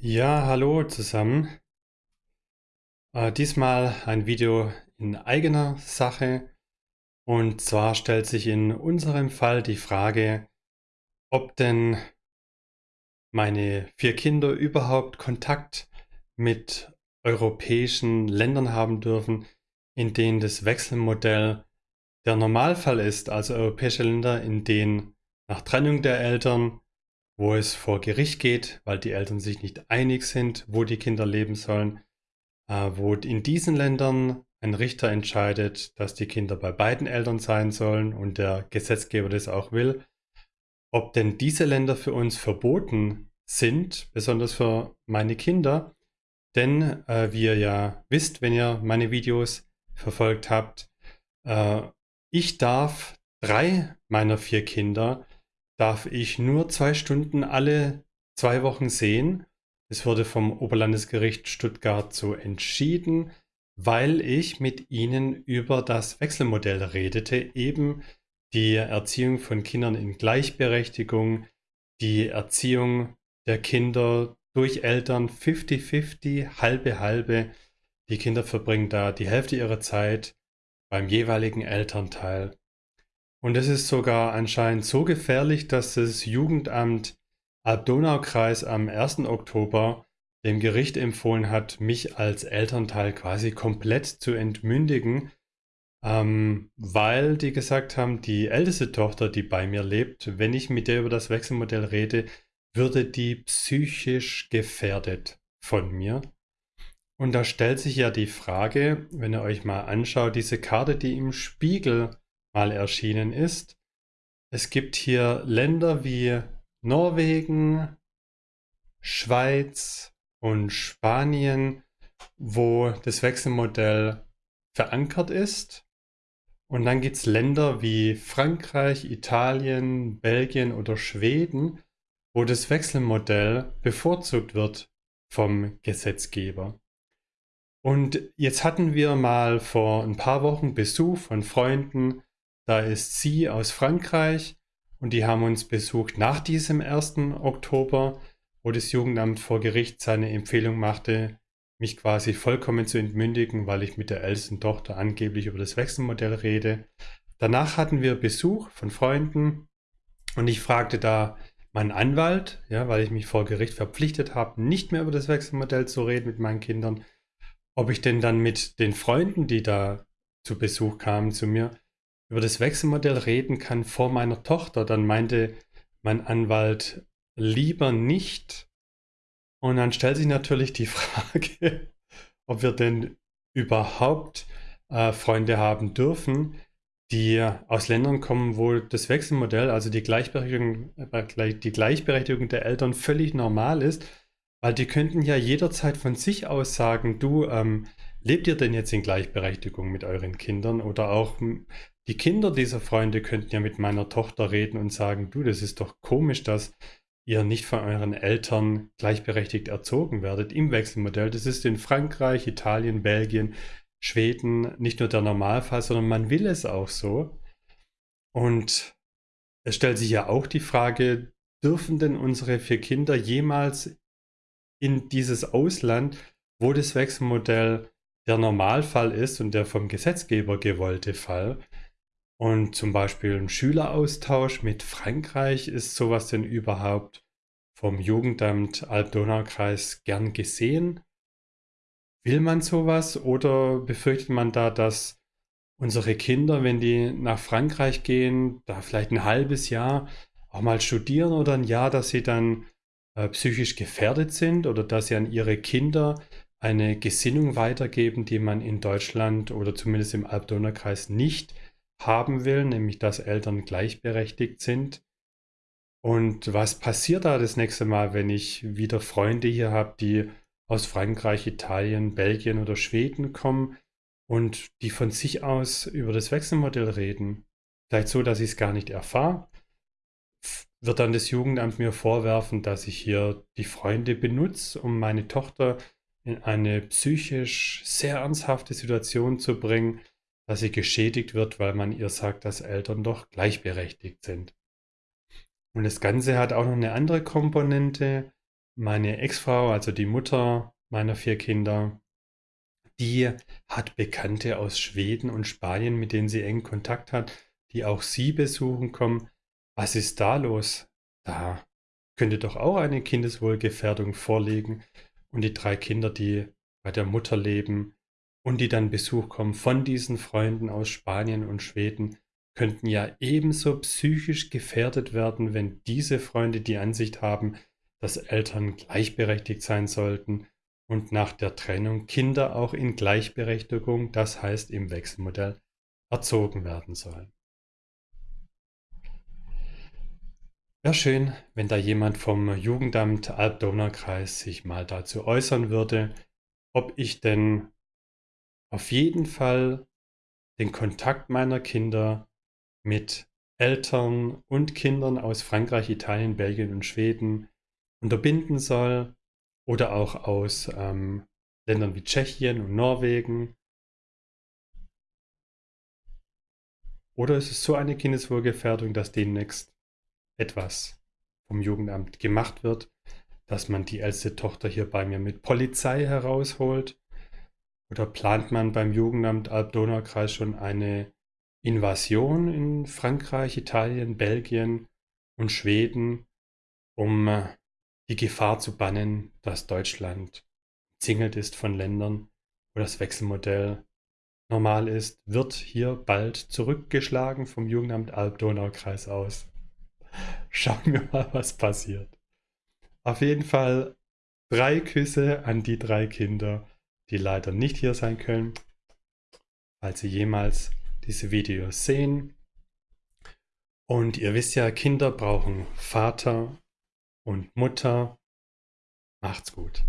Ja, hallo zusammen. Äh, diesmal ein Video in eigener Sache. Und zwar stellt sich in unserem Fall die Frage, ob denn meine vier Kinder überhaupt Kontakt mit europäischen Ländern haben dürfen, in denen das Wechselmodell der Normalfall ist, also europäische Länder, in denen nach Trennung der Eltern wo es vor Gericht geht, weil die Eltern sich nicht einig sind, wo die Kinder leben sollen, äh, wo in diesen Ländern ein Richter entscheidet, dass die Kinder bei beiden Eltern sein sollen und der Gesetzgeber das auch will, ob denn diese Länder für uns verboten sind, besonders für meine Kinder, denn äh, wie ihr ja wisst, wenn ihr meine Videos verfolgt habt, äh, ich darf drei meiner vier Kinder darf ich nur zwei Stunden alle zwei Wochen sehen. Es wurde vom Oberlandesgericht Stuttgart so entschieden, weil ich mit ihnen über das Wechselmodell redete, eben die Erziehung von Kindern in Gleichberechtigung, die Erziehung der Kinder durch Eltern 50-50, halbe halbe. Die Kinder verbringen da die Hälfte ihrer Zeit beim jeweiligen Elternteil. Und es ist sogar anscheinend so gefährlich, dass das Jugendamt Alb-Donau-Kreis am 1. Oktober dem Gericht empfohlen hat, mich als Elternteil quasi komplett zu entmündigen, ähm, weil die gesagt haben, die älteste Tochter, die bei mir lebt, wenn ich mit der über das Wechselmodell rede, würde die psychisch gefährdet von mir. Und da stellt sich ja die Frage, wenn ihr euch mal anschaut, diese Karte, die im Spiegel mal erschienen ist. Es gibt hier Länder wie Norwegen, Schweiz und Spanien, wo das Wechselmodell verankert ist. Und dann gibt es Länder wie Frankreich, Italien, Belgien oder Schweden, wo das Wechselmodell bevorzugt wird vom Gesetzgeber. Und jetzt hatten wir mal vor ein paar Wochen Besuch von Freunden da ist sie aus Frankreich und die haben uns besucht nach diesem 1. Oktober, wo das Jugendamt vor Gericht seine Empfehlung machte, mich quasi vollkommen zu entmündigen, weil ich mit der ältesten Tochter angeblich über das Wechselmodell rede. Danach hatten wir Besuch von Freunden und ich fragte da meinen Anwalt, ja, weil ich mich vor Gericht verpflichtet habe, nicht mehr über das Wechselmodell zu reden mit meinen Kindern, ob ich denn dann mit den Freunden, die da zu Besuch kamen zu mir, über das Wechselmodell reden kann vor meiner Tochter, dann meinte mein Anwalt lieber nicht. Und dann stellt sich natürlich die Frage, ob wir denn überhaupt äh, Freunde haben dürfen, die aus Ländern kommen, wo das Wechselmodell, also die Gleichberechtigung, äh, die Gleichberechtigung der Eltern völlig normal ist, weil die könnten ja jederzeit von sich aus sagen, du, ähm, lebt ihr denn jetzt in Gleichberechtigung mit euren Kindern? Oder auch die Kinder dieser Freunde könnten ja mit meiner Tochter reden und sagen, du, das ist doch komisch, dass ihr nicht von euren Eltern gleichberechtigt erzogen werdet im Wechselmodell. Das ist in Frankreich, Italien, Belgien, Schweden nicht nur der Normalfall, sondern man will es auch so. Und es stellt sich ja auch die Frage, dürfen denn unsere vier Kinder jemals in dieses Ausland, wo das Wechselmodell der Normalfall ist und der vom Gesetzgeber gewollte Fall, und zum Beispiel ein Schüleraustausch mit Frankreich, ist sowas denn überhaupt vom Jugendamt Alb-Donau-Kreis gern gesehen? Will man sowas oder befürchtet man da, dass unsere Kinder, wenn die nach Frankreich gehen, da vielleicht ein halbes Jahr auch mal studieren oder ein Jahr, dass sie dann äh, psychisch gefährdet sind oder dass sie an ihre Kinder eine Gesinnung weitergeben, die man in Deutschland oder zumindest im Alb-Donau-Kreis nicht haben will, nämlich dass Eltern gleichberechtigt sind. Und was passiert da das nächste Mal, wenn ich wieder Freunde hier habe, die aus Frankreich, Italien, Belgien oder Schweden kommen und die von sich aus über das Wechselmodell reden? Vielleicht so, dass ich es gar nicht erfahre. Wird dann das Jugendamt mir vorwerfen, dass ich hier die Freunde benutze, um meine Tochter in eine psychisch sehr ernsthafte Situation zu bringen, dass sie geschädigt wird, weil man ihr sagt, dass Eltern doch gleichberechtigt sind. Und das Ganze hat auch noch eine andere Komponente, meine Ex-Frau, also die Mutter meiner vier Kinder, die hat Bekannte aus Schweden und Spanien, mit denen sie engen Kontakt hat, die auch sie besuchen kommen. Was ist da los? Da könnte doch auch eine Kindeswohlgefährdung vorliegen. Und die drei Kinder, die bei der Mutter leben und die dann Besuch kommen von diesen Freunden aus Spanien und Schweden, könnten ja ebenso psychisch gefährdet werden, wenn diese Freunde die Ansicht haben, dass Eltern gleichberechtigt sein sollten und nach der Trennung Kinder auch in Gleichberechtigung, das heißt im Wechselmodell, erzogen werden sollen. Wäre schön, wenn da jemand vom Jugendamt Alb-Donau-Kreis sich mal dazu äußern würde, ob ich denn auf jeden Fall den Kontakt meiner Kinder mit Eltern und Kindern aus Frankreich, Italien, Belgien und Schweden unterbinden soll oder auch aus ähm, Ländern wie Tschechien und Norwegen. Oder ist es so eine Kindeswohlgefährdung, dass demnächst etwas vom Jugendamt gemacht wird, dass man die älteste Tochter hier bei mir mit Polizei herausholt? Oder plant man beim Jugendamt Alb-Donau-Kreis schon eine Invasion in Frankreich, Italien, Belgien und Schweden, um äh, die Gefahr zu bannen, dass Deutschland zingelt ist von Ländern, wo das Wechselmodell normal ist, wird hier bald zurückgeschlagen vom Jugendamt Alb-Donau-Kreis aus. Schauen wir mal, was passiert. Auf jeden Fall drei Küsse an die drei Kinder, die leider nicht hier sein können, falls sie jemals diese Videos sehen. Und ihr wisst ja, Kinder brauchen Vater und Mutter. Macht's gut.